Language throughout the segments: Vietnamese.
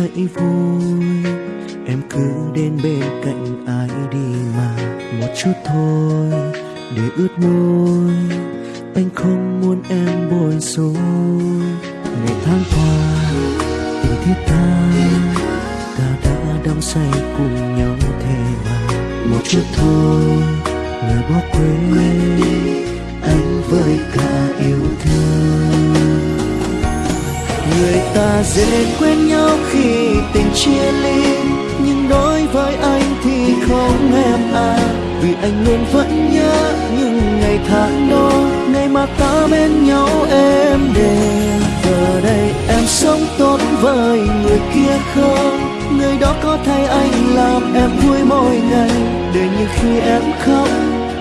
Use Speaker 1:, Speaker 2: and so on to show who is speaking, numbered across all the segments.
Speaker 1: hãy vui. Em cứ đến bên cạnh ai đi mà, một chút thôi, để ướt môi. Anh không muốn em buồn rối ngày tháng qua, tình thiết tha ta đã đắm say cùng nhau thề mà. Một chút thôi, người bỏ quên. Ta dễ quên nhau khi tình chia ly. Nhưng đối với anh thì không em à. Vì anh luôn vẫn nhớ những ngày tháng đó. Ngày mà ta bên nhau em đềm giờ đây em sống tốt với người kia không người đó có thay anh làm em vui mỗi ngày. Để như khi em khóc,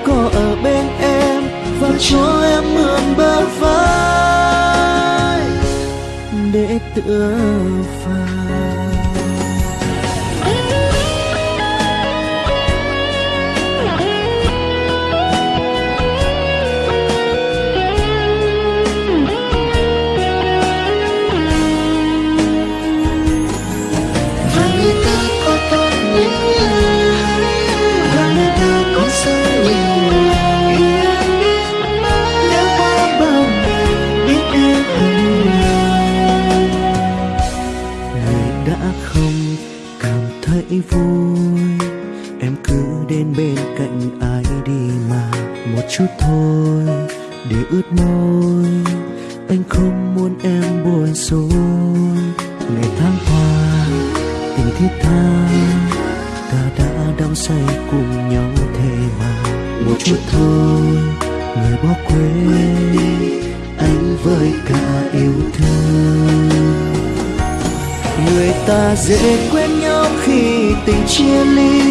Speaker 1: có ở bên em. Và cho em mượn bờ vai tựa vào. Thấy vui. Em cứ đến bên cạnh ai đi mà một chút thôi, để ướt môi. Anh không muốn em buồn rối ngày tháng qua, tình thiết tha, ta đã đắm say cùng nhau thề mà một chút thôi, người bỏ quên anh với cả yêu thương. Người ta dễ quên tình chia ly,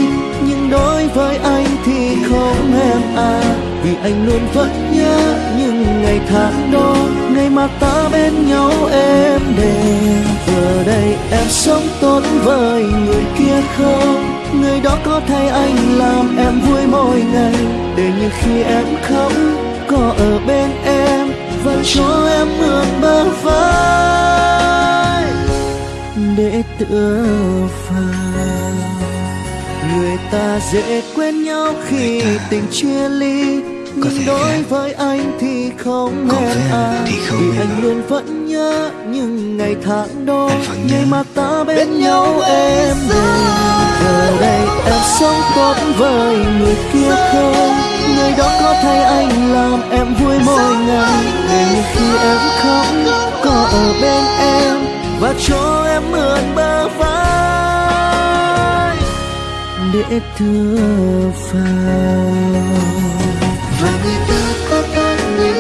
Speaker 1: nhưng đối với anh thì không em à. Vì anh luôn vẫn nhớ những ngày tháng đó, ngày mà ta bên nhau em đềm giờ đây em sống tốt với người kia không? Người đó có thay anh làm em vui mỗi ngày, để như khi em khóc có ở bên em và cho em mượn bờ vai để tựa vào người ta dễ quên nhau khi tình chia ly. Nhưng đối với anh thì không
Speaker 2: Còn
Speaker 1: à
Speaker 2: anh thì không
Speaker 1: vì anh luôn vẫn nhớ những ngày tháng đó. Ngày mà ta bên nhau em giờ đây em sống tốt với người kia không? Người đó có thay anh làm em vui mỗi ngày. Để khi em khóc để tựa vào
Speaker 2: và người ta có tốt như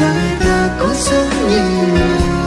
Speaker 2: và người ta có sống như